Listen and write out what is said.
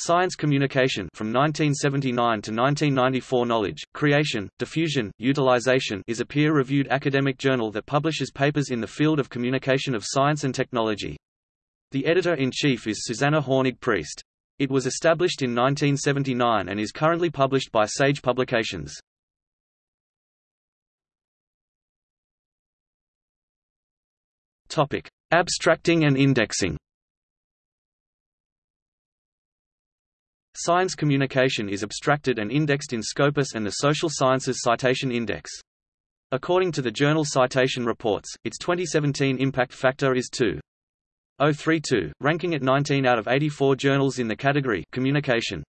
Science Communication from 1979 to 1994 Knowledge, Creation, Diffusion, Utilization is a peer-reviewed academic journal that publishes papers in the field of communication of science and technology. The editor-in-chief is Susanna Hornig Priest. It was established in 1979 and is currently published by Sage Publications. Topic: Abstracting and indexing. Science communication is abstracted and indexed in Scopus and the Social Sciences Citation Index. According to the journal Citation Reports, its 2017 impact factor is 2.032, ranking it 19 out of 84 journals in the category Communication.